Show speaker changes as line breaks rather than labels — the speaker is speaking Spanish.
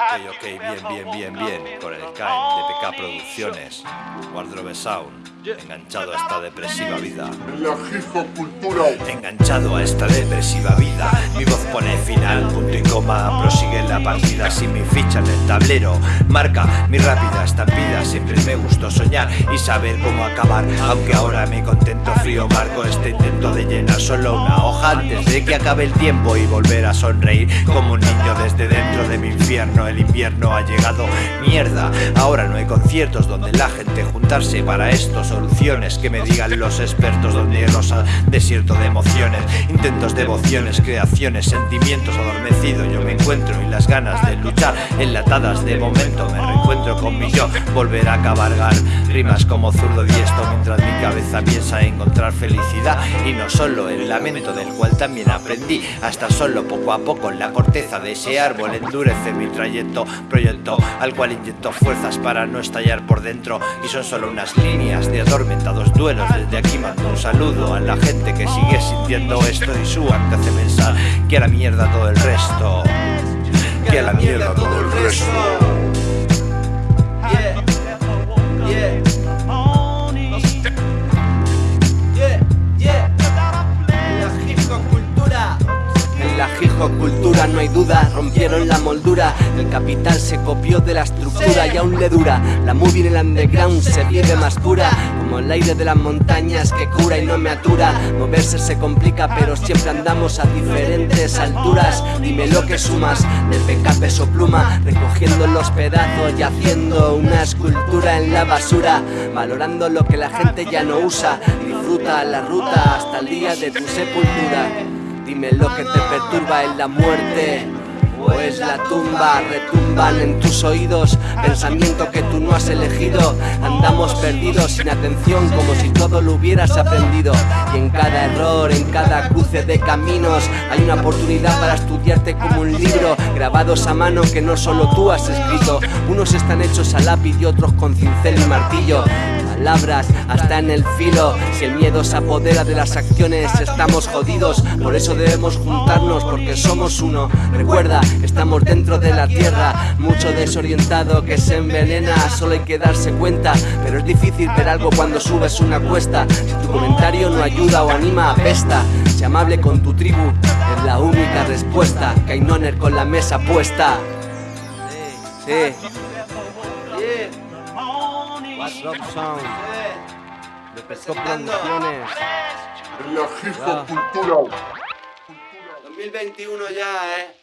Ok, ok, bien, bien, bien, bien. Con el Kain de PK Producciones. Wardrobe Sound. Enganchado a esta depresiva vida.
La cultura.
Enganchado a esta depresiva vida. Mi voz pone final, punto y coma. Prosigue la partida sin mi ficha en el tablero. Marca mi rápida estampida. Siempre me gustó soñar y saber cómo acabar. Aunque ahora me contento frío, marco este intento de llenar solo una hoja antes de que acabe el tiempo y volver a sonreír como un niño desde dentro de mi infierno. El invierno ha llegado, mierda. Ahora no hay conciertos donde la gente juntarse para esto. Soluciones que me digan los expertos donde rosa desierto de emociones, intentos, devociones, creaciones, sentimientos adormecidos. Yo me encuentro y las ganas de luchar enlatadas de momento. Me reencuentro con mi yo, volver a cabalgar rimas como zurdo diesto mientras mi cabeza piensa encontrar felicidad y no solo el lamento del cual también aprendí hasta solo poco a poco en la corteza de ese árbol endurece mi trayecto, proyecto al cual inyecto fuerzas para no estallar por dentro y son solo unas líneas de atormentados duelos. Desde aquí mando un saludo a la gente que sigue sintiendo esto y su arte hace pensar que la mierda todo el resto, que la mierda todo el resto.
Cultura, no hay duda, rompieron la moldura El capital se copió de la estructura y aún le dura. La movie en el underground se vive más pura Como el aire de las montañas que cura y no me atura. Moverse se complica pero siempre andamos a diferentes alturas. Dime lo que sumas, de peca peso pluma Recogiendo los pedazos y haciendo una escultura en la basura Valorando lo que la gente ya no usa. Disfruta la ruta hasta el día de tu sepultura Dime lo que te perturba en la muerte o es la tumba, retumban en tus oídos Pensamiento que tú no has elegido. Andamos perdidos sin atención como si todo lo hubieras aprendido. Y en cada error, en cada cruce de caminos Hay una oportunidad para estudiarte como un libro Grabados a mano que no solo tú has escrito. Unos están hechos a lápiz y otros con cincel y martillo. Palabras hasta en el filo Si el miedo se apodera de las acciones estamos jodidos. Por eso debemos juntarnos porque somos uno. Recuerda, estamos dentro de la tierra Mucho desorientado que se envenena Solo hay que darse cuenta Pero es difícil ver algo cuando subes una cuesta. Si tu comentario no ayuda o anima, apesta. Sé amable con tu tribu, es la única respuesta. Kainoner con la mesa puesta. Sí, What's Up Sound de Pesco Producciones
La Hijo Cultura
2021 ya, eh